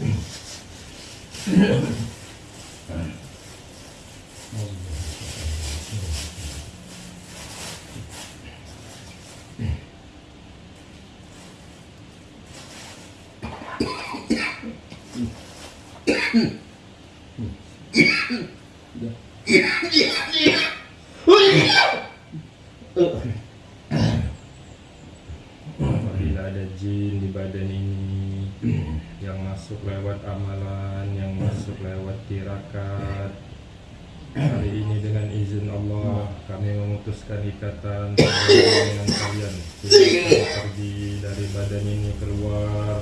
Yeah. ikatan dengan kalian. Tidak pergi dari badan ini keluar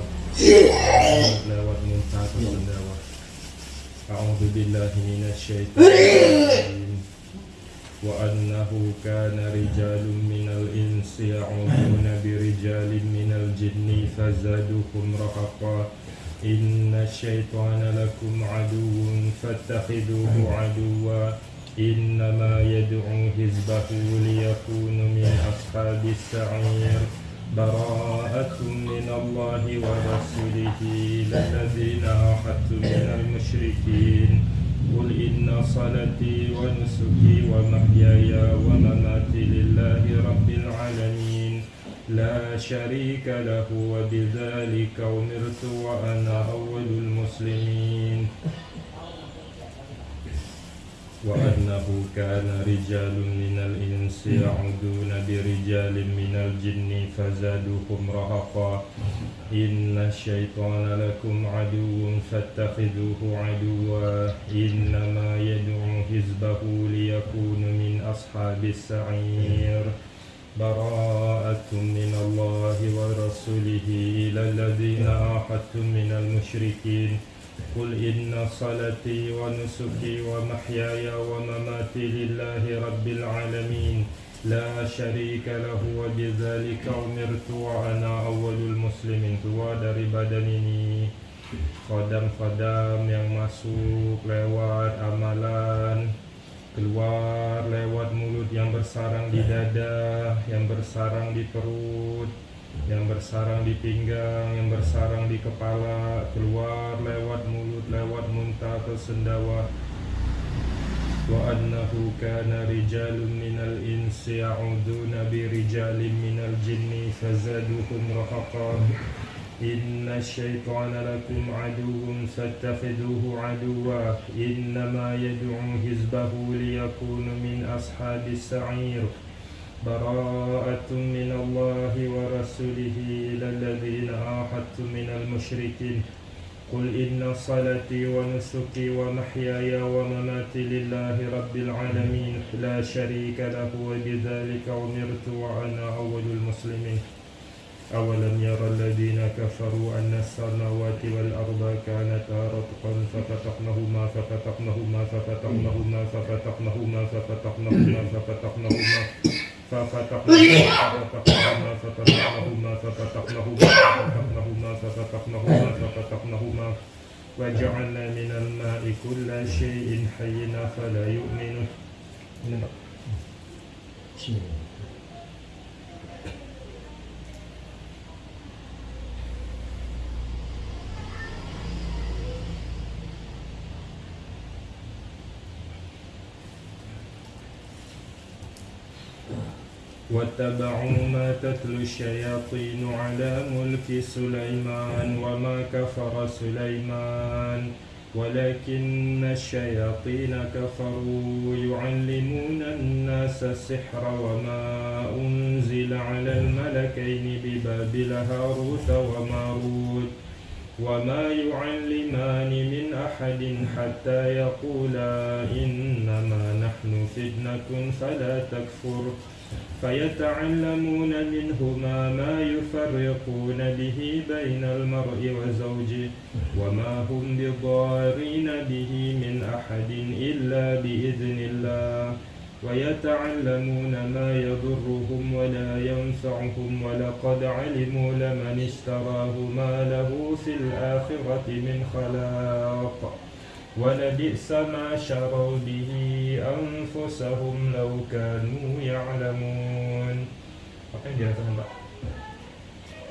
lewat muntah atau sendawa. A'udzu billahi minasyaitonir rajim. وأنه كان رجال من الإنس يعوذون برجال من الجن فزادوهم رهقا إن الشيطان لكم عدو فاتخذوه عدوا إنما يدعو حزبه ليكونوا من أصحاب السعير. براءة من الله ورسوله للذين عاهدتم من المشركين. قل إن صلاتي ونسكي ومحياي ومماتي لله رب العالمين. لا شريك له وبذلك أمرت وأنا أول المسلمين. وأنه كان رجال من الإنس يعودون برجال من الجن فزادوهم رهقا. إن الشيطان لكم عدو فاتخذوه عدوا. إنما يدعو حزبه ليكون من أصحاب السعير. براءة من الله ورسوله إلى الذين عاهدتم من المشركين. قل إن صلاتي ونسكي ومحياي ومماتي لله رب العالمين لا شريك له وبذلك أمرت وأنا أول المسلمين keluar dari badan ini kodam-kodam yang masuk lewat amalan keluar lewat mulut yang bersarang di dada yang bersarang di perut yang bersarang di pinggang, yang bersarang di kepala, keluar lewat mulut, lewat muntah atau sendawa. Wa annahu kana rijalun minal insi ya'uduna bi rijalin minal jinni fazaduhum rahaqa. Inna syaitana lakum aduwwun fattakhiduhu aduwwa innama yad'u hizbahu liyakunu min ashabis sa'ir. براءة من الله ورسوله إلى الذين عاهدتم من المشركين. قل إن صلاتي ونسكي ومحياي ومماتي لله رب العالمين. لا شريك له وبذلك أمرت وأنا أول المسلمين. أولم يرى الذين كفروا أن السماوات والأرض كانتا رتقا ففتقناهما ففتقناهما ففتقناهما ففتقناهما ففتقناهما ففتقناهما ففتحناهما ففتحناهما ففتحناهما ففتحناهما وجعلنا من الماء كل شيء حينا فلا يؤمن بسم الله واتبعوا ما تتلو الشياطين على ملك سليمان وما كفر سليمان. ولكن الشياطين كفروا يعلمون الناس السحر وما أنزل على الملكين ببابل هاروت وماروت. وما يعلمان من أحد حتى يقولا إنما نحن فتنة فلا تكفر. فيتعلمون منهما ما يفرقون به بين المرء وزوجه وما هم بضارين به من أحد إلا بإذن الله. ويتعلمون ما يضرهم ولا ينفعهم ولقد علموا لمن اشتراه ما له في الآخرة من خلاق. ولبئس ما شروا به أنفسهم لو كانوا يعلمون apa yang dirasakan Pak?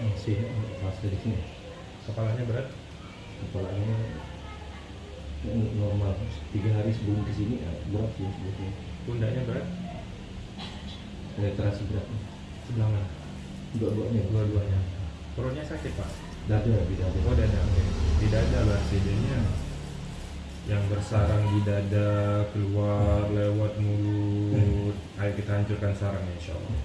masih rasa di sini Kepalanya berat? kepalanya yang normal tiga hari sebelum kesini ya, berat sih sebetulnya Pundaknya berat? ada terasa berat Sebelah mana? dua-duanya Dua-duanya. Perutnya sakit pak? dada di dada Oh dada, oke. Di dada berarti jadinya yang bersarang di dada keluar hmm. lewat mulut. Hmm. Ayo kita hancurkan sarangnya insyaallah.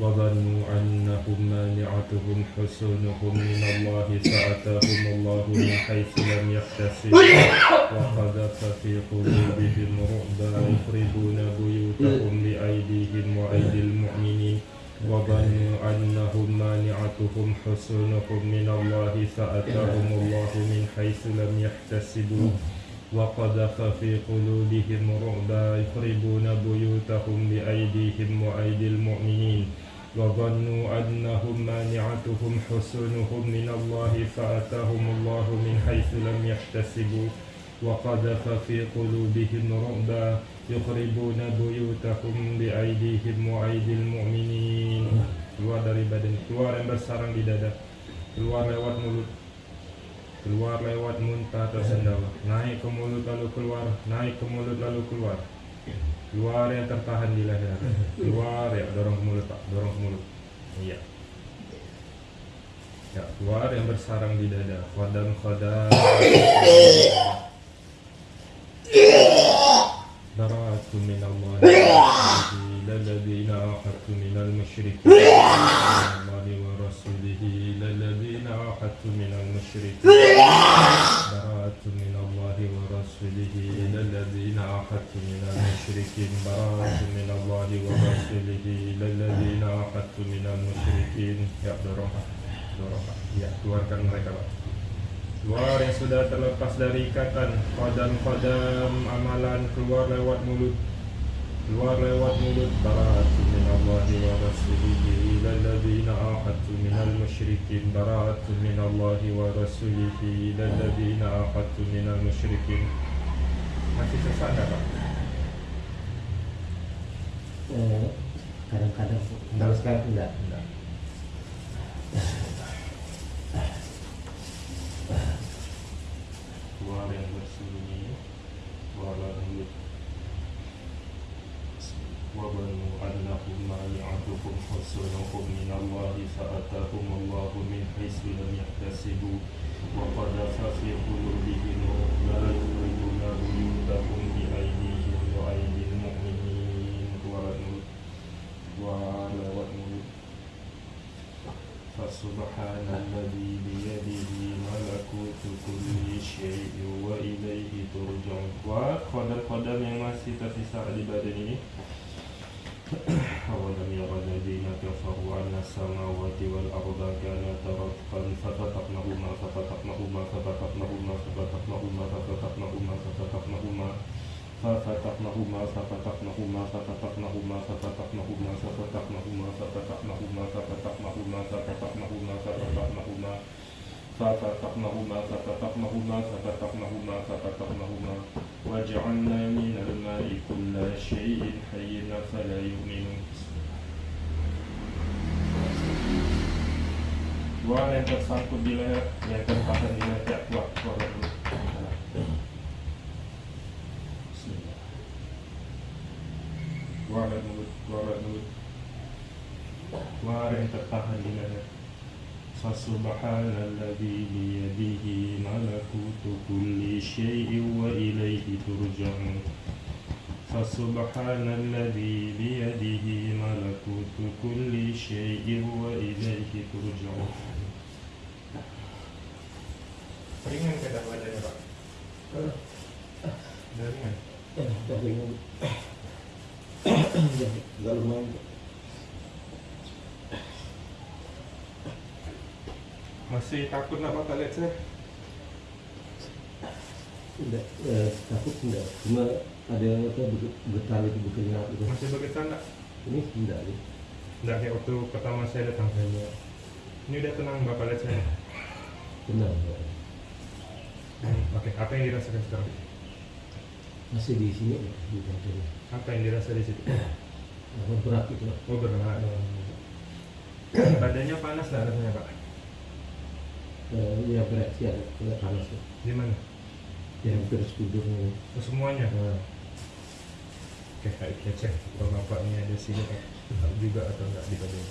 Wa dhannu annahum mani'atuhum husunuhum min Allah fa'atahum Allah min haitsu lam yahtasib wa qadhafa fi qulubihim ru'ba yukhribuna buyutahum hmm. bi aydihim wa aydil mu'minin. وظنوا أنهم مانعتهم حسنهم husunuhum minallahi فأتاهم allahu من حيث لم يحتسبوا وقذف في قلوبهم رعبا يخربون بيوتهم بأيديهم وأيدي المؤمنين. وظنوا أنهم مانعتهم حسنهم من الله فأتاهم الله من حيث لم يحتسبوا. وقذف في قلوبهم رعبا يخربون بيوتهم بأيديهم وأيدي المؤمنين. Keluar dari badan. Keluar yang bersarang di dada. Keluar lewat mulut. keluar lewat muntah atau sendawa naik ke mulut lalu keluar naik ke mulut lalu keluar keluar yang tertahan di leher keluar ya dorong ke mulut pak dorong ke mulut iya ya keluar yang bersarang di dada khodam khodam برأت من الله إلى الذين عاهدت من المشركين من الله ورسوله إلى الذين عاهدت من المشركين keluarkan mereka Pak. Keluar yang sudah terlepas dari ikatan kodam-kodam amalan keluar lewat mulut. Keluar lewat mulut. Bara'atu min Allahi wa rasulihi ila alladhina ahadtu min al-musyrikin bara'atu min Allahi wa rasulihi ila alladhina ahadtu min al-musyrikin masih sesak nggak Pak? Eh, kadang-kadang. Kalau sekarang enggak. Enggak. Keluar yang bersembunyi keluar lewat mulut وظنوا أنهم مانعتهم حسنهم من الله فأتاهم الله من حيث لم يحتسبوا وقذف في قلوبهم رعبا يخرجون بيوتهم بأيديهم وأيدي المؤمنين keluar mulut keluar lewat mulut فسبحان الذي بيده ملكوت كل شيء وإليه ترجعون وقدر-qadar yang masih tersisa di badan ini السماوات والأرض كانتا رتقا ففتقناهما ففتقناهما ففتقناهما ففتقناهما ففتقناهما ففتقناهما ففتقناهما ففتقناهما ففتقناهما ففتقناهما ففتقناهما ففتقناهما ففتقناهما ففتقناهما ففتقناهما ففتقناهما ففتقناهما ففتقناهما ففتقناهما وجعلنا من الماء كل شيء حي فلا يؤمنون yang tersangkut bila yang terpaksa bila tak kuat suara dulu. Bismillah. Suara dulu, suara dulu. Suara yang terpaksa bila فسبحان الذي بيده ملكوت كل شيء وإليه ترجعون فسبحان الذي بيده ملكوت كل شيء وإليه ترجعون Ringan ke dah badannya Pak? Dah ringan? ya dari enggak lumayan Masih takut nak Bapak lihat saya? enggak eh, takut enggak cuma ada apa getar itu berkeringat itu Masih bergetar tak? ini enggak ya. Enggak kayak waktu pertama saya datang saya. Ini udah tenang Bapak lihat saya tenang ya. Hmm, Oke, apa yang dirasakan sekarang? masih di sini ya, di kantor Apa yang dirasa di situ? apa berat itu lah. Oh berat. Badannya panas nggak rasanya Pak? Eh, ya bereaksi ada agak panas ya. Di mana? Ya hampir sekudurnya. Oh, semuanya. Nah, Oke, ayo kita cek kalau bapak ini ada sini juga atau enggak di badan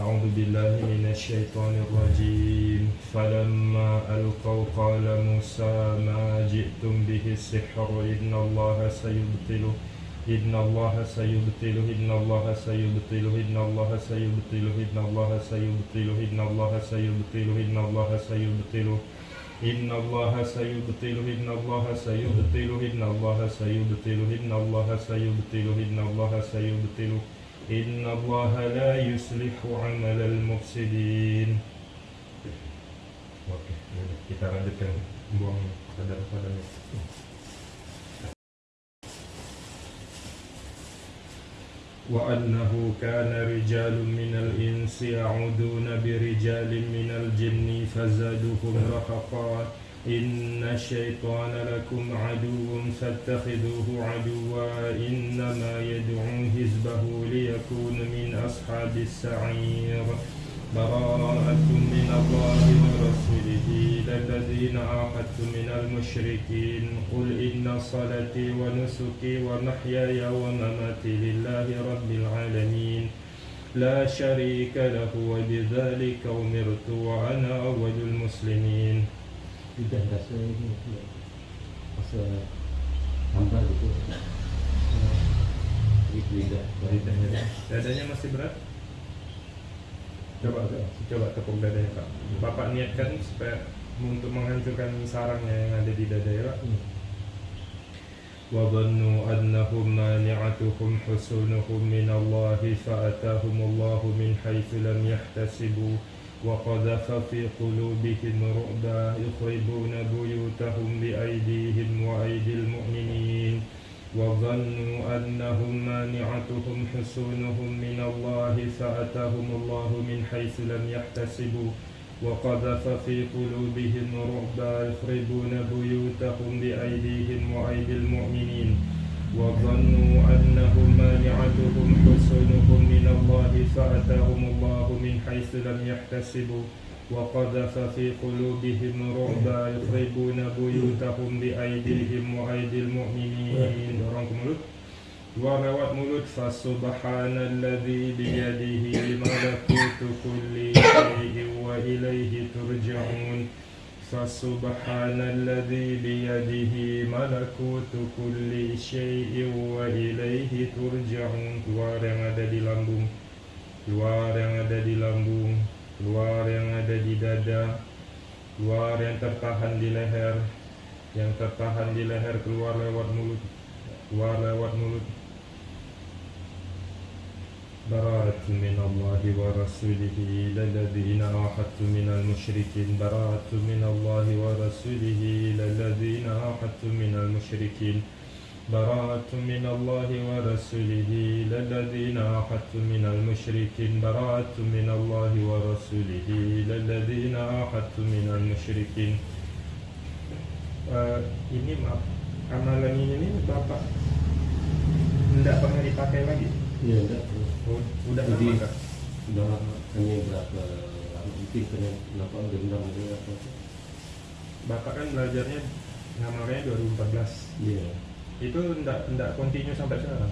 أعوذ بالله من الشيطان الرجيم فلما ألقوا قال موسى ما جئتم به السحر إن الله سيبطله إن الله سيبطله إن الله سيبطله إن الله سيبطله إن الله سيبطله إن الله سيبطله إن الله سيبطله إن الله سيبطله إن الله سيبطله إن الله سيبطله إن الله سيبطله إن الله سيبطله إن الله لا يصلح عمل المفسدين. Oke, yaudah, kita lanjutkan. Buang kadar padannya. وأنه كان رجال من الإنس يعودون برجال من الجن فزادوهم رهقا إن الشيطان لكم عدو فاتخذوه عدوا. إنما يدعو حزبه ليكون من أصحاب السعير. براءة من الله ورسوله إلى الذين من المشركين. قل إن صلاتي ونسكي ومحياي ومماتي لله رب العالمين. لا شريك له وبذلك أمرت وأنا أول المسلمين. tidak rasa ini ya. rasa hambar gitu. Gitu lidah. Lidahnya Dadanya masih berat? Coba coba tepuk dadanya Pak. Bapak niatkan supaya untuk menghancurkan sarangnya yang ada di dada ya Pak. Hmm. وظنوا أنهم مانعتهم حصونهم من الله فأتاهم الله من حيث لم يحتسبوا وقذف في قلوبهم رعبا يخربون بيوتهم بأيديهم وأيدي المؤمنين. وظنوا أنهم مانعتهم حصونهم من الله فأتاهم الله من حيث لم يحتسبوا. وقذف في قلوبهم رعبا يخربون بيوتهم بأيديهم وأيدي المؤمنين. وظنوا أنهم مانعتهم حصونهم من الله فأتاهم الله من حيث لم يحتسبوا. وقذف في قلوبهم رعبا يخربون بيوتهم بأيديهم وأيدي المؤمنين. lewat mulut فسبحان الذي بيده ملكوت كل شيء وإليه ترجعون. فسبحان الذي بيده ملكوت كل شيء وإليه ترجعون keluar yang ada di lambung keluar yang ada di lambung keluar yang ada di dada keluar yang tertahan di leher yang tertahan di leher keluar lewat mulut keluar lewat mulut براءة من الله ورسوله إلى الذين عاهدتم من المشركين. براءة من الله ورسوله إلى الذين عاهدتم من المشركين. براءة من الله ورسوله إلى الذين عاهدتم من المشركين. براءة من الله ورسوله إلى الذين عاهدتم من المشركين. Eh, ini maaf. Amalan ini bapak tidak pernah dipakai lagi? Ya enggak. Oh, udah Jadi-? Udah hanya berapa lama mungkin kena kenapa dendam gitu apa Bapak kan belajarnya ngamalnya 2014 Iya. itu ndak ndak continue sampai sekarang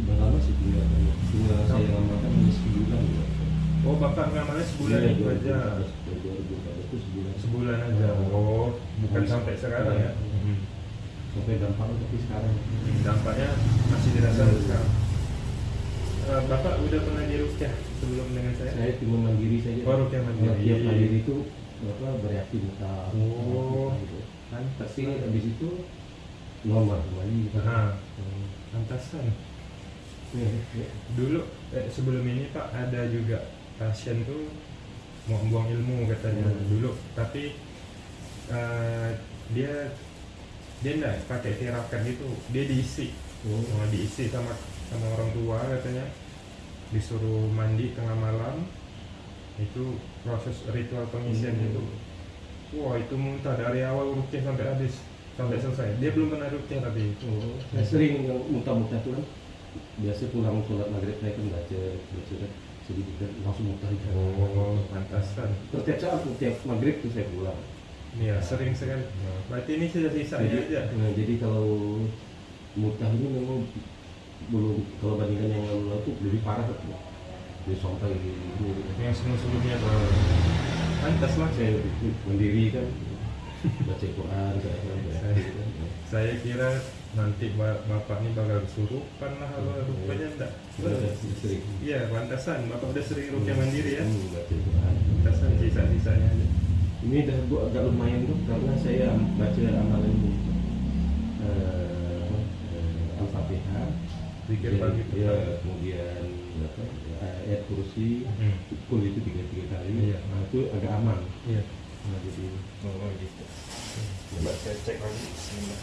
Udah lama sih tinggal tinggal saya ngamalkan hanya sebulan ya. oh bapak ngamalnya sebulan Iya, itu aja 2014 itu sebulan. sebulan aja oh bukan sampai sekarang ya Iya. Hmm. Sampai dampaknya tapi sekarang. Hmm, dampaknya masih dirasakan sekarang Eh, bapak udah pernah di rukyah sebelum dengan saya Saya cuma mandiri saja. Oh, rukyah mandiri. Tiap mandiri itu apa bereaksi muka. Oh. gitu. kan Tapi habis itu normal kembali. Nah, Hmm. pantasan Ya, ya. dulu eh, sebelum ini pak ada juga pasien tuh mau buang ilmu katanya Hmm. dulu tapi eh, dia dia enggak pakai tirakat itu dia diisi Oh. Mau diisi sama sama orang tua katanya. Disuruh mandi tengah malam. Itu proses ritual pengisian Hmm. itu. Wah itu muntah dari awal rukyah sampai habis. Sampai selesai. Dia belum pernah rukyah tapi. Oh, saya sering yang muntah-muntah tuh kan? Biasa pulang sholat maghrib saya kan baca baca kan? Jadi kita langsung mutar oh pantasan. Setiap saat setiap maghrib tuh saya pulang. Iya sering sekali. Berarti ini sudah sisanya jadi, aja? nah, jadi kalau mutah ini memang belum kalau bandingkan yang lalu tuh lebih parah tuh dia sampai yang sebelum sebelumnya tuh pantas lah saya mandiri kan. Baca Quran kayak kan. Saya kira nanti ba- bapak ini bakal kesurupan lah kalau rupanya enggak. Iya pantasan. Bapak udah sering rupiah mandiri ya. Hmm, pantasan sisa-sisanya aja. Ini dah bu- agak lumayan tuh karena saya baca amalan apa, eh, Al-Fatihah Zikir ya, pagi ya, petang. kemudian apa, ayat kursi Hmm. kul itu tiga tiga kali Iya. nah itu agak aman iya nah, jadi oh gitu coba saya cek lagi Bismillah.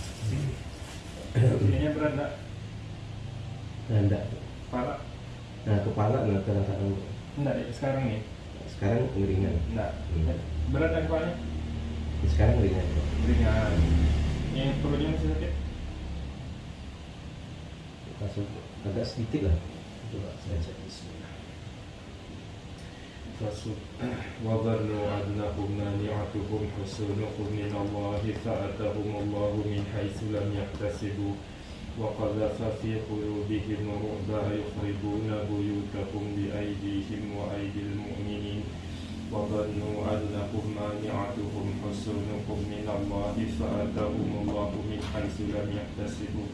Ininya berat enggak? nah, enggak Kepala? nah kepala nah kadang-kadang Enggak, sekarang nih sekarang ringan Enggak Hmm. Berat kan kepalanya? sekarang ringan Ringan Yang perutnya masih sakit? Langsung agak sedikit lah coba saya cek Bismillah وظنوا أنهم مانعتهم حصونهم من الله فأتاهم الله من حيث لم يحتسبوا وقذف في قلوبهم الرعب يخربون بيوتهم بأيديهم وأيدي المؤمنين وظنوا أنهم مانعتهم حصونهم من الله فأتاهم الله من حيث لم يحتسبوا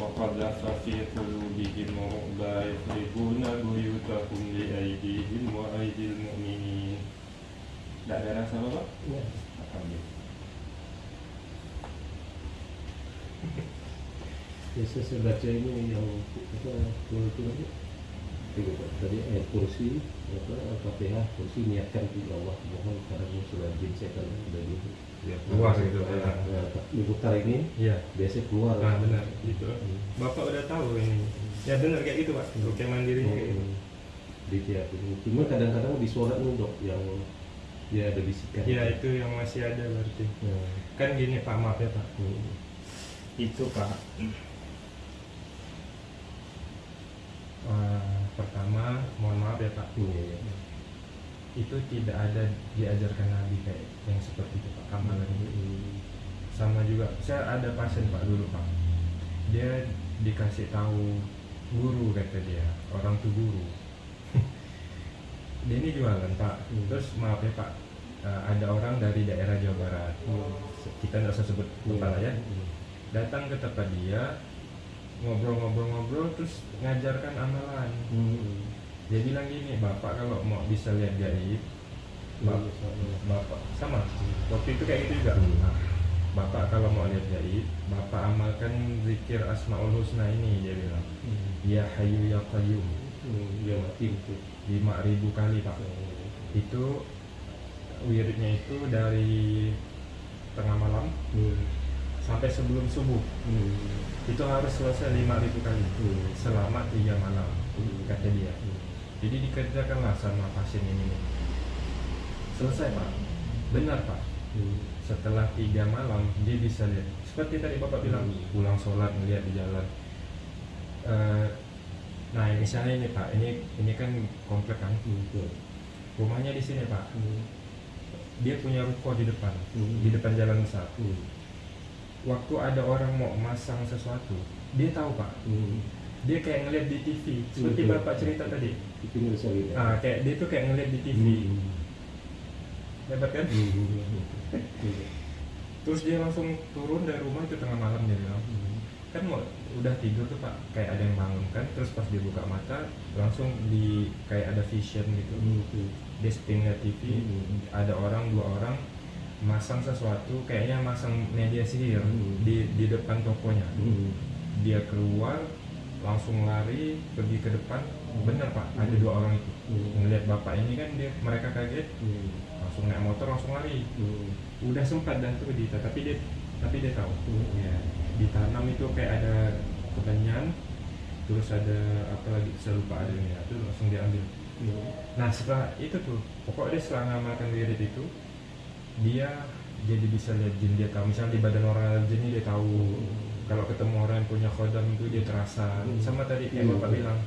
وقذف في قلوبهم الرعب يخربون بيوتهم بأيديهم وأيدي المؤمنين Tidak ada rasa apa? ya. Alhamdulillah biasa saya baca ini yang apa turun turun tadi ayat kursi apa al-fatihah kursi niatkan di Allah mohon karena sudah jin setan dan itu Ya, keluar gitu ya. nah, diputar ini Iya. biasa keluar Nah, benar gitu. Hmm. Bapak udah tahu ini. Ya benar kayak gitu, Pak. Rupiah mandiri kayak gitu. Hmm. di tiap ini cuma kadang-kadang di sholat nih dok yang ya ada bisikan Ya itu yang masih ada berarti. Nah, Kan gini Pak, maaf ya Pak. hmm. Itu Pak. Eh, pertama, mohon maaf ya Pak. Iya, iya. Itu tidak ada diajarkan Nabi kayak yang seperti itu Pak. Amalan itu. Hmm. Sama juga, saya ada pasien Pak dulu Pak. Dia dikasih tahu guru kata dia, orang tuh guru. dia ini jualan Pak. Hmm. Terus maaf ya Pak, eh, ada orang dari daerah Jawa Barat. Hmm. Kita tidak usah sebut tempat lah ya. Hmm. Datang ke tempat dia, ngobrol-ngobrol-ngobrol, terus ngajarkan amalan. Hmm. Dia bilang gini, bapak kalau mau bisa lihat gaib, Bap- bapak sama. Waktu itu kayak gitu juga. Nah, bapak kalau mau lihat gaib, bapak amalkan zikir asmaul husna ini dia bilang. Hmm. Ya Hayyu ya Qayyum Hmm. Ya mati itu. lima ribu kali pak. Itu wiridnya itu dari tengah malam Hmm. sampai sebelum subuh. Hmm. Itu harus selesai lima ribu kali Hmm. selama tiga malam Hmm. kata dia. Jadi dikerjakanlah sama pasien ini. Selesai pak, benar pak. Hmm. Setelah tiga malam dia bisa lihat. Seperti tadi bapak bilang, Hmm. pulang sholat melihat di jalan. Eh, nah misalnya ini pak, ini ini kan komplek kan, Hmm. Rumahnya di sini pak. Dia punya ruko di depan, di depan jalan besar. Hmm. Waktu ada orang mau masang sesuatu, dia tahu pak. Hmm. Dia kayak ngeliat di TV, seperti Betul. bapak cerita tadi. Itu. Ah, kayak dia tuh kayak ngeliat di TV, Hmm. hebat kan? Hmm. Terus dia langsung turun dari rumah itu tengah malam dia bilang, Hmm. kan mau udah tidur tuh pak, kayak ada yang bangun kan, terus pas dia buka mata langsung di kayak ada vision gitu, Hmm. dia spin TV, Hmm. ada orang dua orang masang sesuatu, kayaknya masang media sihir Hmm. di di depan tokonya, Hmm. dia keluar langsung lari pergi ke depan, bener pak, ada dua orang itu Hmm. ngeliat bapak ini kan dia mereka kaget Hmm. langsung naik motor langsung lari Hmm. udah sempat dah tuh Dita tapi dia tapi dia tahu Hmm. ya ditanam itu kayak ada kemenyan terus ada apa lagi saya lupa ada ini itu langsung diambil Hmm. nah setelah itu tuh pokoknya dia setelah ngamalkan wirid itu dia jadi bisa lihat jin dia tahu misalnya di badan orang jin dia tahu kalau ketemu orang yang punya khodam itu dia terasa Hmm. sama tadi kayak Hmm. bapak bilang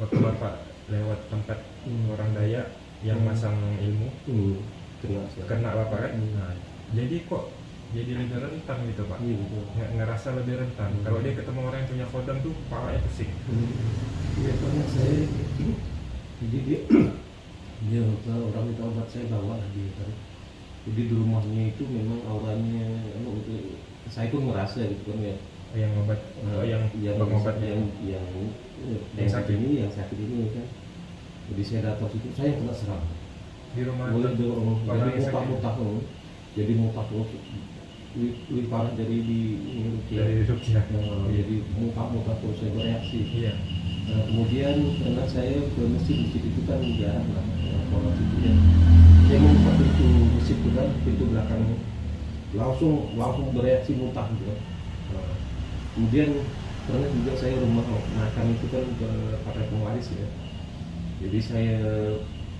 waktu bapak lewat tempat Hmm. orang Dayak yang Hmm. masang ilmu Hmm. Kena saya. kena bapak kan Hmm. nah, jadi kok jadi lebih rentan gitu pak Iya betul. Nge- ngerasa lebih rentan Hmm. kalau dia ketemu orang yang punya kodam tuh kepalanya pusing Iya karena saya jadi dia dia apa, orang minta obat saya bawa dia kan. Jadi di rumahnya itu memang auranya itu, saya pun ngerasa gitu kan ya. Yang obat oh, yang yang pengobatnya yang yang yang, Yang sakit. ini yang sakit ini kan. Jadi saya datang situ saya kena serang. di rumah dari orang orang jadi yang sakit. muntah-muntah oh. jadi muntah terus lebih, parah dari di ini dari Rukia Nah, jadi muntah-muntah terus saya bereaksi. iya Nah, kemudian karena saya ke masjid masjid itu kan jarang lah ya, sholat itu ya. Saya membuka pintu masjid itu kan pintu belakangnya langsung langsung bereaksi muntah gitu. Nah, kemudian karena juga saya rumah makan itu kan pakai pengwaris ya. Jadi saya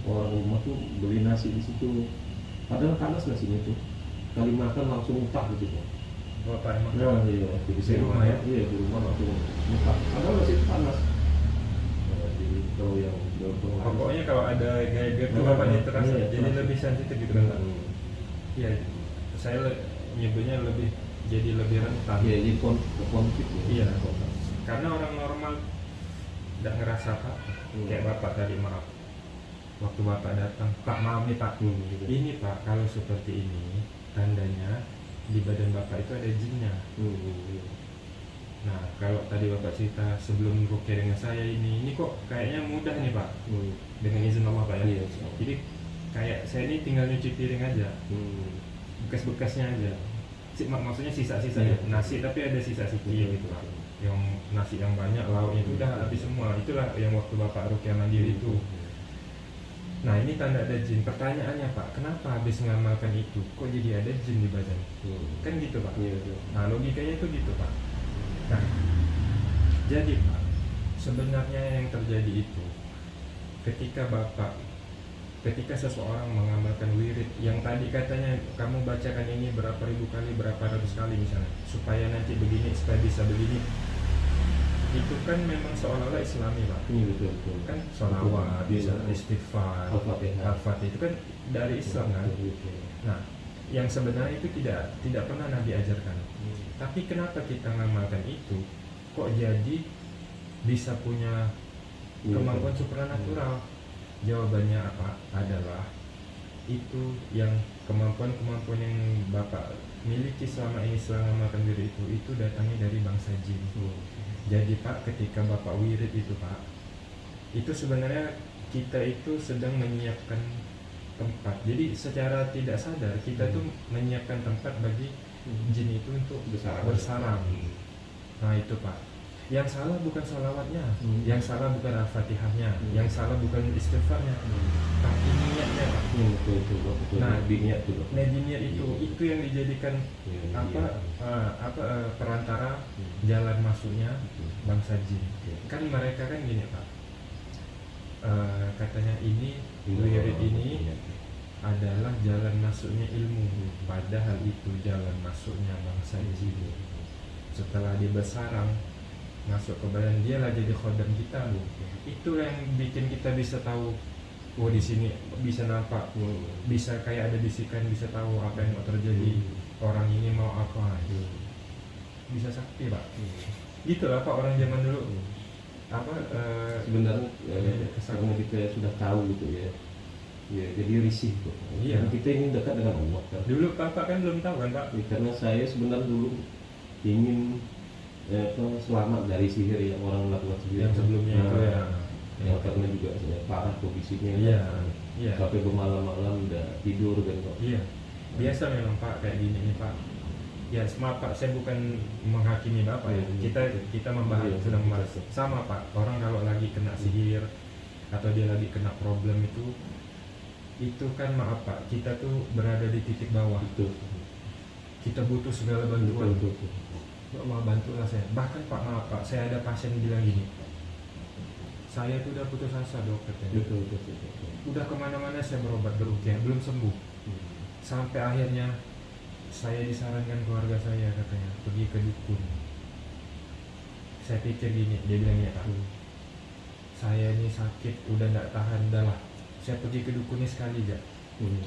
orang rumah tuh beli nasi di situ. Padahal panas nasinya tuh. Kali makan langsung muntah gitu. kan. bapak emang Nah, iya. Jadi Di saya rumah rumah ya? Iya, di rumah langsung muntah. Padahal masih panas. Nah, jadi kalau yang pokoknya kalau ada gaya-gaya tuh Nah, bapaknya terasa iya, jadi terasa. lebih sensitif gitu kan? Hmm. iya saya nyebutnya lebih jadi lebih rentan Iya, jadi kon konflik ya. Iya. karena orang normal tidak ngerasa apa Hmm. kayak bapak tadi maaf waktu bapak datang pak maaf nih pak Hmm, gitu. ini pak kalau seperti ini tandanya di badan bapak itu ada jinnya Hmm, iya. nah kalau tadi bapak cerita sebelum rukia dengan saya ini ini kok kayaknya mudah nih pak Hmm. dengan izin Allah pak ya Iya. jadi kayak saya ini tinggal nyuci piring aja Hmm. bekas-bekasnya aja maksudnya sisa-sisa Iya. ya nasi tapi ada sisa sedikit Betul, gitu. betul. yang nasi yang banyak lauknya itu udah habis semua. Itulah yang waktu bapak rukia mandiri itu. Nah ini tanda ada jin. Pertanyaannya pak kenapa habis ngamalkan itu? Kok jadi ada jin di badan? Hmm. kan gitu pak. Iya, iya. nah logikanya itu gitu pak. Nah jadi pak sebenarnya yang terjadi itu ketika bapak ketika seseorang mengamalkan wirid yang tadi katanya kamu bacakan ini berapa ribu kali berapa ratus kali misalnya supaya nanti begini supaya bisa begini itu kan memang seolah-olah islami pak Iya, betul, betul. kan sholawat bisa istighfar Al-Fatihah. itu kan dari Islam kan Betul, betul. nah yang sebenarnya itu tidak tidak pernah Nabi ajarkan Hmm. tapi kenapa kita ngamalkan itu kok jadi bisa punya Iya, kemampuan supranatural jawabannya apa? Adalah itu yang kemampuan-kemampuan yang bapak miliki selama ini selama makan diri itu itu datangnya dari bangsa jin. Hmm. jadi pak ketika bapak wirid itu pak itu sebenarnya kita itu sedang menyiapkan tempat. Jadi secara tidak sadar kita tuh menyiapkan tempat bagi jin itu untuk Bersarang. bersarang nah itu pak yang salah bukan salawatnya Hmm. yang salah bukan al-fatihahnya Hmm. yang salah bukan istighfarnya tapi niatnya pak Iya, betul, betul, betul. Nah, Lebih niat Dok. Nabi niat itu itu yang dijadikan Iya, apa iya. eh, apa eh, perantara Hmm. jalan masuknya Betul. bangsa jin Iya. kan mereka kan gini pak Eh, katanya ini wirid ini adalah jalan masuknya ilmu Hmm. padahal itu jalan masuknya bangsa jin setelah dia bersarang masuk ke badan dia lah jadi khodam kita itu yang bikin kita bisa tahu oh di sini bisa nampak Hmm. bisa kayak ada bisikan bisa tahu apa yang mau terjadi orang ini mau apa Hmm. bisa sakti pak Hmm. gitu lah pak orang zaman dulu apa eh, sebenarnya kesal. karena kita sudah tahu gitu ya ya jadi risih kok Iya. Karena kita ingin dekat dengan Allah kan dulu bapak kan belum tahu kan pak Ya, karena saya sebenarnya dulu ingin eh, apa, selamat dari sihir yang orang lakukan sihir. Yang sebelumnya itu ya. Yang karena juga saya parah kondisinya. Iya kan. iya. Sampai bermalam-malam udah tidur kan kok iya biasa memang pak kayak gini nih pak. Ya maaf pak saya bukan menghakimi bapak ya. Iya. kita kita membahas Iya, sedang membahas. Betul. sama pak orang kalau lagi kena sihir atau dia lagi kena problem itu itu kan maaf pak kita tuh berada di titik bawah. Itu kita butuh segala bantuan. Betul betul. Pak, mau bantulah saya bahkan pak maaf pak saya ada pasien bilang gini saya tuh udah putus asa dok katanya betul betul betul. udah ke mana-mana saya berobat berukia belum sembuh Hmm. sampai akhirnya saya disarankan keluarga saya katanya pergi ke dukun saya pikir gini dia bilang gini pak Hmm. saya ini sakit udah nggak tahan dah lah saya pergi ke dukun ini sekali aja Hmm.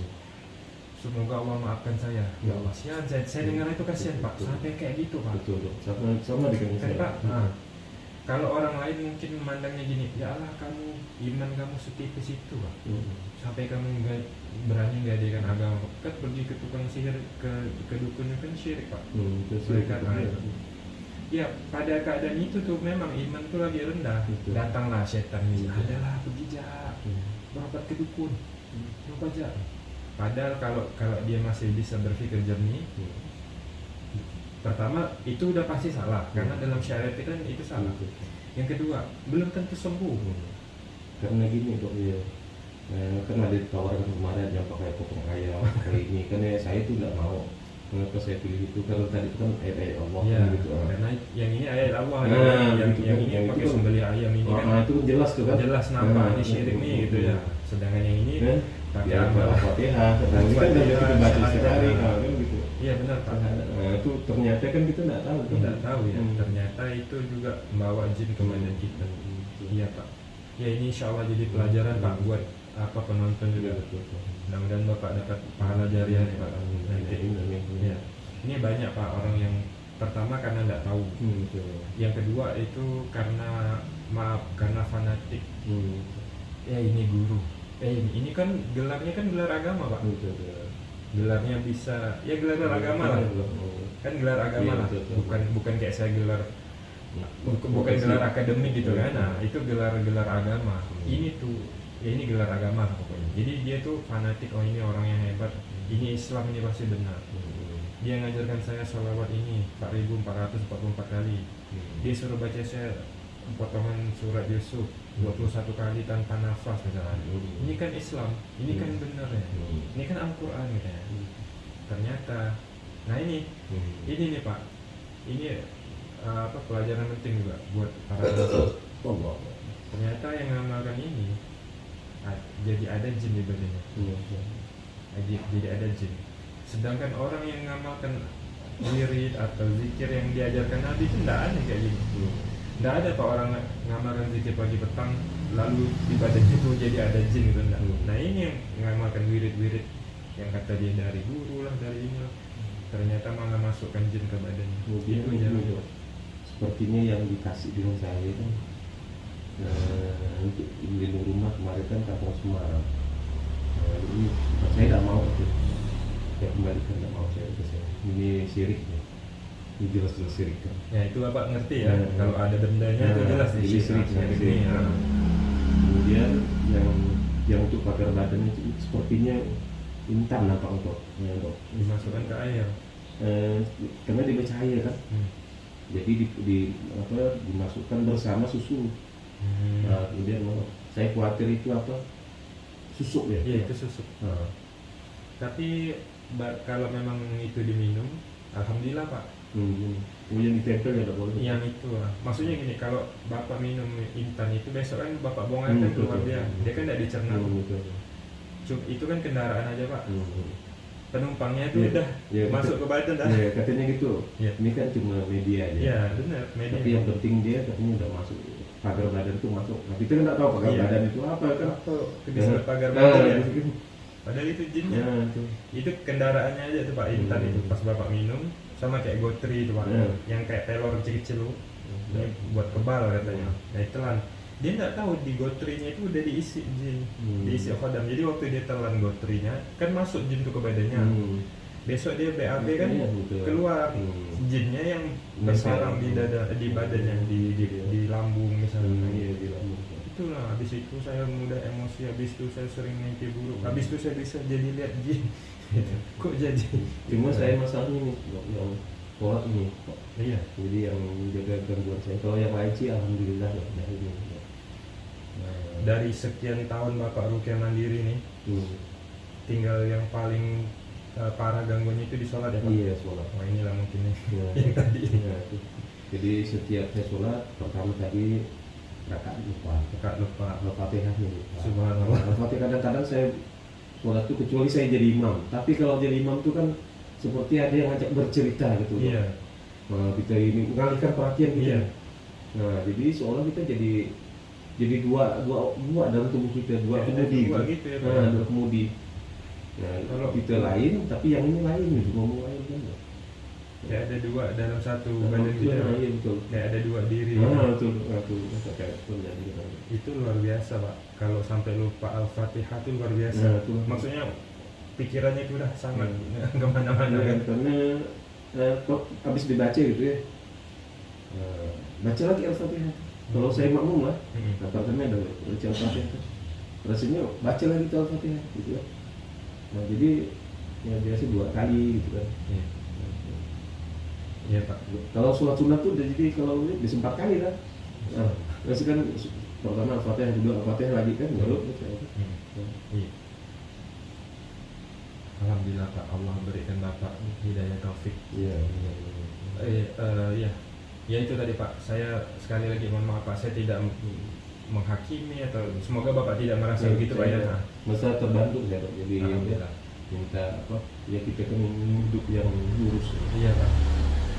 Semoga Allah maafkan saya ya Allah sian saya, saya dengar itu kasihan pak Betul. sampai kayak gitu pak betul dok sama sama dengan saya pak nah, kalau orang lain mungkin memandangnya gini ya Allah kamu iman kamu setipis itu pak Hmm. sampai kamu nggak berani nggak agama kan pergi ke tukang sihir ke ke dukun kan syirik pak Hmm, Mereka betul. lain. ya pada keadaan itu tuh memang iman tuh lagi rendah Betul. datanglah setan ini Betul. adalah pergi jak Hmm. berobat ke dukun lupa aja padahal kalau kalau dia masih bisa berpikir jernih Hmm. pertama itu udah pasti salah. Karena Hmm. dalam syariat itu kan itu salah. Betul. yang kedua belum tentu sembuh. Hmm. karena gini dok ya eh, kan ada tawaran kemarin yang pakai potong ayam pakai ini. Kan ya saya tuh nggak mau. Kenapa saya pilih itu? Karena tadi itu kan ayat-ayat Allah ya kan gitu ah. karena yang ini ayat Allah. Nah, yang, gitu yang ini Yang itu pakai kan- sembelih ayam ini Oh, kan. Ah, itu kan jelas tuh kan? Jelas nampak Nah, ini syirik nih hmm, gitu ya. sedangkan yang ini pakai ya amal al-fatihah nah, ini kan dari kita baca sehari kan gitu. Iya benar pak. Nah, itu ternyata kan kita nggak tahu kan tidak tahu ya. Hmm. ternyata itu juga membawa jin ke badan kita Hmm. iya pak. Ya ini insya Allah jadi pelajaran pak buat apa penonton Iya, juga betul, betul. mudah-mudahan bapak dapat pahala jariah nih pak. ya ini banyak pak orang yang pertama karena tidak tahu. Hmm, yang kedua itu karena maaf karena fanatik. Hmm. ya ini guru eh ini, ini kan gelarnya kan gelar agama pak Betul, betul. gelarnya bisa ya gelar agama lah kan gelar agama Iya, lah betul, betul. bukan bukan kayak saya gelar bukan, bukan Profesi. gelar akademik gitu kan Hmm. nah itu gelar gelar agama Hmm. ini tuh ya ini gelar agama pokoknya jadi dia tuh fanatik oh ini orang yang hebat ini Islam ini pasti benar Hmm. dia ngajarkan saya sholawat ini 4444 kali Hmm. dia suruh baca saya potongan surat Yusuf 21 kali tanpa nafas misalnya Hmm. ini kan Islam ini kan Hmm. benar ya Hmm. ini kan Al-Quran gitu ya ternyata nah ini Hmm. ini nih pak ini uh, apa pelajaran penting juga buat para. Allah. ternyata yang ngamalkan ini jadi ada jin di badannya Hmm. jadi, ada jin sedangkan orang yang ngamalkan wirid atau zikir yang diajarkan Nabi itu tidak ada kayak Hmm. Tidak ada pak orang ng- ngamalkan zikir pagi petang lalu di badannya itu jadi ada jin gitu enggak Hmm. nah ini yang ngamalkan wirid-wirid yang kata dia dari guru lah dari ini lah. ternyata malah masukkan jin ke badannya Kemudian itu jangan Dok, sepertinya yang dikasih dengan saya kan eh, untuk lindung rumah kemarin kan kapal Semarang. Nah, ini saya tidak mau itu. Saya kembalikan tidak mau saya ke saya. Ini syirik ya. Jelas jelas syirik kan. Ya itu bapak ngerti ya, Ya. kalau ada bendanya itu Nah, jelas di sini. syirik, Nah, syirik. ya. Kemudian yang yang untuk pagar badan itu sepertinya intan nampak untuk ya, dok. dimasukkan ke air. Eh, karena dia bercahaya kan. Hmm. jadi di, di apa dimasukkan bersama susu Hmm. nah, kemudian oh, saya khawatir itu apa susuk ya Iya itu susuk. Nah, Tapi kalau memang itu diminum, alhamdulillah pak. Hmm, oh yang ya boleh Yang itu, ah. maksudnya gini, kalau bapak minum intan itu besok kan bapak buang air Hmm, kan keluar dia, dia kan tidak dicerna. Hmm, betul. Cuma itu kan kendaraan aja pak. Hmm. Penumpangnya itu Iya, udah iya, masuk ke badan dah. Ya, katanya gitu Iya. ini kan cuma media aja Iya benar, media. tapi yang penting dia katanya udah masuk pagar badan itu masuk nah, kita kan nggak tahu pagar Iya. badan itu apa kan Apa disebut pagar Nah, badan ya? gitu kan. Padahal itu jinnya. Nah, itu. itu kendaraannya aja tuh pak intan Hmm. itu pas bapak minum sama kayak gotri itu Hmm. yang kayak telur kecil-kecil ini buat kebal katanya. Nah telan dia nggak tahu di gotrinya itu udah diisi jin. Hmm. diisi khodam jadi waktu dia telan gotrinya kan masuk jin tuh ke badannya. Hmm. besok dia BAB kan Iya, betul. keluar. Hmm. jinnya yang bersarang di dada di badannya di di, di lambung misalnya. Hmm, iya, di lambung. Itulah habis itu saya mudah emosi habis itu saya sering mimpi buruk habis itu saya bisa jadi lihat jin kok jadi Cuma saya masalahnya nih yang sholat ini iya Jadi yang jaga gangguan saya. Kalau yang lain sih alhamdulillah ya. Dari ini. Nah, dari sekian tahun bapak rukyah mandiri nih hmm. tinggal yang paling uh, parah gangguannya itu di sholat ya pak Iya sholat. wah inilah mungkin Ya. yang tadi Ya. Jadi setiap saya sholat pertama tadi rakaat lupa. Kak lupa lupa. Subhanallah. Al-Fatihah kadang-kadang saya sholat itu kecuali saya jadi imam. Tapi kalau jadi imam itu kan seperti ada yang ngajak bercerita gitu. Iya Nah, kita ini mengalihkan perhatian kita. Iya. Nah, jadi seolah kita jadi jadi dua dua dua dalam tubuh kita dua ada kemudi dua gitu. gitu ya. Nah, dua kemudi nah, Kalau- kita lain tapi yang ini lain gitu ngomong lain kan kayak ada dua dalam satu Nah, badan itu, kita. nah, iya betul. Kayak ada dua diri. Nah betul betul itu luar biasa pak. Kalau sampai lupa al-fatihah itu luar biasa. Nah, itu. maksudnya pikirannya itu udah sangat Hmm. ke mana-mana. Karena, kan karena eh, kok habis dibaca gitu ya? Eh, baca lagi al-fatihah. Kalau saya makmum lah. Hmm. apartemen ada baca al-fatihah rasanya baca lagi al-fatihah gitu ya nah jadi ya biasa dua kali gitu kan. Iya. Iya pak. kalau sholat sunat tuh jadi kalau ini bisa empat kali kan nah, terus kan pertama al-fatihah kedua al-fatihah lagi kan baru baca. Hmm. Iya. Alhamdulillah pak Allah berikan bapak hidayah taufik. iya Eh, eh, iya. Ya itu tadi pak. Saya sekali lagi mohon maaf pak. Saya tidak menghakimi atau semoga bapak tidak merasa begitu pak ya. Nah, masa terbantu saya Dok. jadi Alhamdulillah. minta apa ya kita kan hidup yang lurus Iya pak.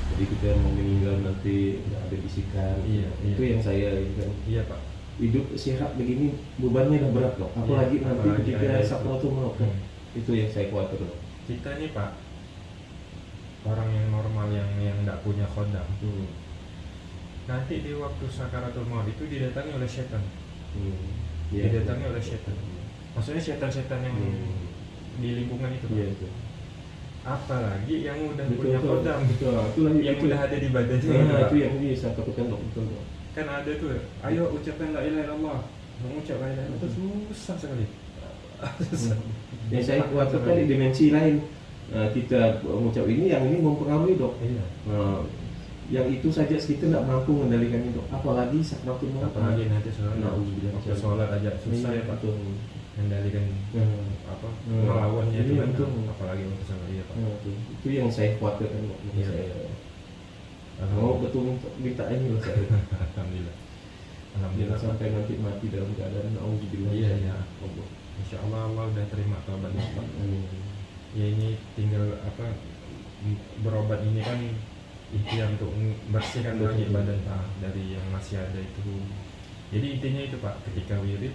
Jadi kita mau meninggal nanti nggak ada bisikan Iya, itu iya. yang saya ini kan Iya pak. hidup sehat begini bebannya udah berat loh apalagi Iya, nanti apalagi ketika ada itu. sakratul maut kan Hmm. itu yang saya khawatir loh Kita nih pak orang yang normal yang yang tidak punya khodam hmm. nanti di waktu sakaratul maut itu didatangi oleh setan Hmm. Iya. didatangi oleh setan maksudnya setan-setan yang Hmm. di lingkungan itu Pak. iya itu apalagi yang udah betul punya betul. kodam. Betul itu lagi yang itu, udah ada di badannya. Nah, Pak. itu yang ini saya takutkan dok betul dok kan ada tuh. Ayo ucapkan la ilaha illallah. Mengucap la ilaha itu susah sekali. Susah yang saya khawatirkan di dimensi lain. Nah, kita mengucap ini yang ini mempengaruhi dok. Iya. Nah, yang itu saja kita tidak mampu mengendalikan itu apalagi sakratul maut. Apalagi nanti sholat. Nah, sholat aja susah ya pak. betul mengendalikan Nah, apa Hmm. melawannya itu Iya, kan apalagi waktu sholat iya pak nah, itu, itu yang saya khawatirkan Dok. Iya. saya mau betul minta, ini loh saya alhamdulillah jangan alhamdulillah Pak. sampai nanti mati dalam keadaan auzubillah Iya, iya. Allah. Insya Allah Allah udah terima taubat bapak Amin. ya ini tinggal apa berobat ini kan ikhtiar untuk bersihkan lagi badan pak dari yang masih ada itu jadi intinya itu pak ketika wirid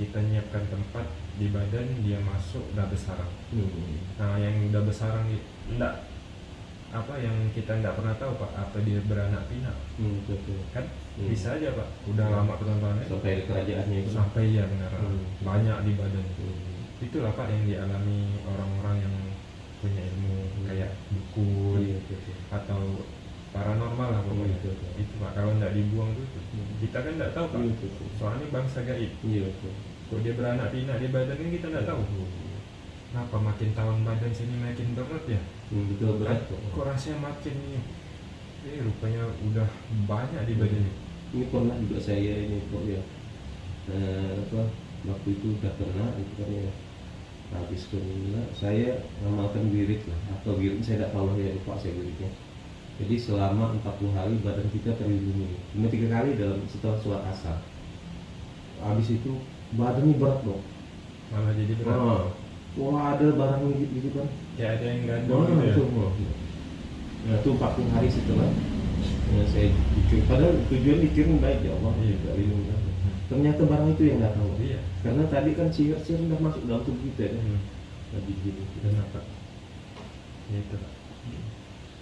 kita nyiapkan tempat di badan dia masuk udah besarang Hmm. nah yang udah besarang i- enggak apa yang kita enggak pernah tahu pak apa dia beranak pinak Hmm, betul, kan Hmm. bisa aja pak udah lama ketontonannya sampai kerajaannya itu sampai ya benar Hmm. banyak di badan Hmm. itulah pak yang dialami orang-orang yang punya ilmu Hmm. kayak dukun Iya, betul, betul. atau paranormal lah pokoknya betul. itu pak kalau nggak dibuang tuh Hmm. kita kan nggak tahu pak Iya, betul, soalnya bangsa gaib Iya, betul. Kok dia beranak pinak di badan kan kita nggak tahu. Hmm. kenapa makin tahun badan sini makin berat ya? Hmm, betul berat kok. kok rasanya makin ini? Eh rupanya udah banyak di badan ini. Ini pernah juga saya ini kok ya eh, apa waktu itu udah pernah itu kan ya. Habis kena saya ngamalkan wirid lah. Atau wirid saya tidak tahu ya lupa saya wiridnya. Jadi selama 40 hari badan kita terlindungi. Cuma tiga kali dalam setelah sholat asar. Habis itu badannya berat dong malah jadi berat. Ah, wah ada barang gitu, gitu kan. Kayak ada yang gantung Nah, gitu ya. itu, nah, itu 40 hari setelah. Ya, saya pikir, padahal tujuan pikirin baik ya Allah. Iya. tidak lindungi ternyata barang itu yang nggak tahu. Iya. Karena tadi kan sihir-sihir udah masuk dalam tubuh kita ya. Hmm. tadi gitu. Dan apa? Ya itu.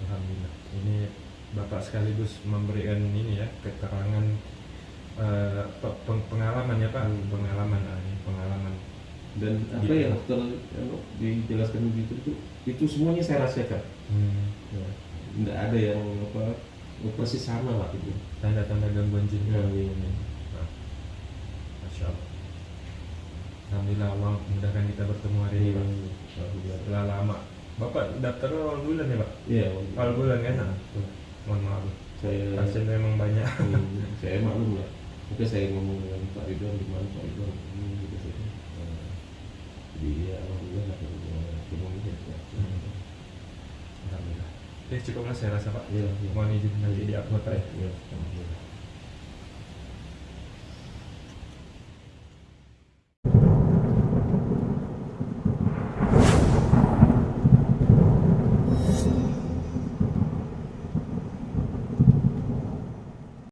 Alhamdulillah. Ini bapak sekaligus memberikan ini ya keterangan eh, pe- peng- pengalaman ya pak? Hmm. pengalaman ah, ini pengalaman. Dan apa Gitu. yang ter anu, dijelaskan begitu itu itu semuanya saya rasakan. Hmm. ya. nggak ada yang apa persis sama lah itu. Tanda-tanda gangguan jin Ya, iya. Nah, masya Allah. Alhamdulillah Allah mudahkan kita bertemu hari ini pak. setelah lama. Bapak daftar awal bulan ya pak? Iya awal bulan. Kan? Nah, mohon maaf. Saya pasien memang banyak. Hmm, saya maklum lah Oke saya ngomong dengan Pak Ridwan di mana Pak Ridwan ini gitu saya Nah, jadi ya alhamdulillah lah ketemu ya Hmm. Alhamdulillah. Ya cukup lah saya rasa Pak. Iya. Mohon izin nanti di upload ya. Iya, alhamdulillah.